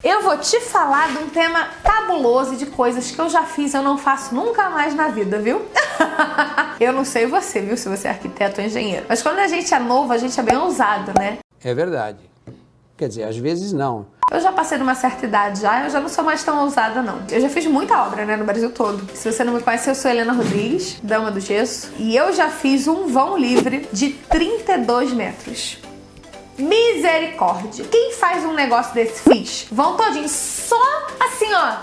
Eu vou te falar de um tema cabuloso de coisas que eu já fiz e eu não faço nunca mais na vida, viu? eu não sei você, viu, se você é arquiteto ou engenheiro. Mas quando a gente é novo, a gente é bem ousado, né? É verdade. Quer dizer, às vezes não. Eu já passei de uma certa idade já, eu já não sou mais tão ousada não. Eu já fiz muita obra, né, no Brasil todo. Se você não me conhece, eu sou Helena Rodrigues, dama do gesso, e eu já fiz um vão livre de 32 metros. Misericórdia. Quem faz um negócio desse fiz? Vão todinho, só assim, ó.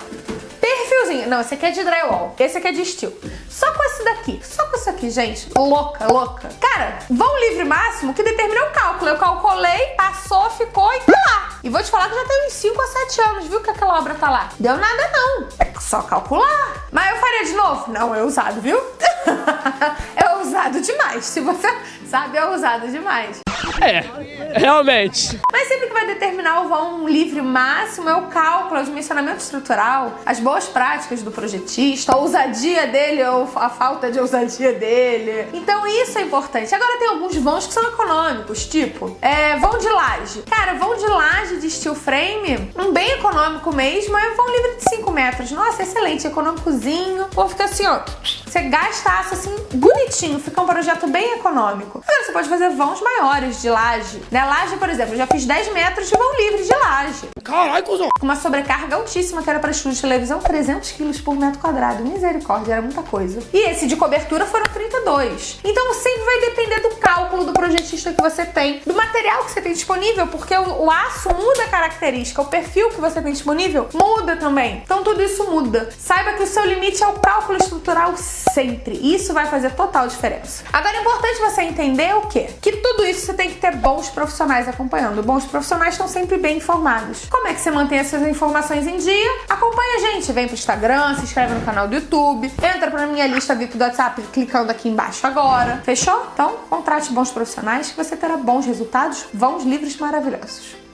Perfilzinho. Não, esse aqui é de drywall. Esse aqui é de steel. Só com esse daqui. Só com isso aqui, gente. Louca, louca. Cara, vão livre máximo que determina o cálculo. Eu calculei, passou, ficou e tá lá. E vou te falar que já tem uns 5 a 7 anos, viu, que aquela obra tá lá. Deu nada não. É só calcular. Mas eu faria de novo? Não, é usado, viu? é usado demais. Se você sabe, é usado demais. É, realmente. Mas sempre que vai determinar o vão livre máximo é o cálculo, o dimensionamento estrutural, as boas práticas do projetista, a ousadia dele ou a falta de ousadia dele. Então isso é importante. Agora tem alguns vãos que são econômicos, tipo, é, vão de laje. Cara, vão de laje de steel frame, um bem econômico mesmo, é vão livre de 5 metros. Nossa, excelente, econômicozinho. Ou fica assim, ó, você gasta aço assim, bonitinho, fica um projeto bem econômico. Agora você pode fazer vãos maiores de laje. Né? Laje, por exemplo, eu já fiz 10 metros de vão livre de laje. Caralho, cuzão. Com uma sobrecarga altíssima que era para estúdio de televisão, 300 quilos por metro quadrado. Misericórdia, era muita coisa. E esse de cobertura foram 32. Então sempre vai depender do cálculo projetista que você tem, do material que você tem disponível, porque o, o aço muda a característica, o perfil que você tem disponível muda também. Então tudo isso muda. Saiba que o seu limite é o cálculo estrutural sempre. Isso vai fazer total diferença. Agora é importante você entender o quê? Que tudo isso você tem que ter bons profissionais acompanhando. Bons profissionais estão sempre bem informados. Como é que você mantém essas informações em dia? Acompanha a gente, vem pro Instagram, se inscreve no canal do YouTube, entra pra minha lista VIP do WhatsApp clicando aqui embaixo agora. Fechou? Então, contrate bons profissionais que você terá bons resultados, bons livros maravilhosos.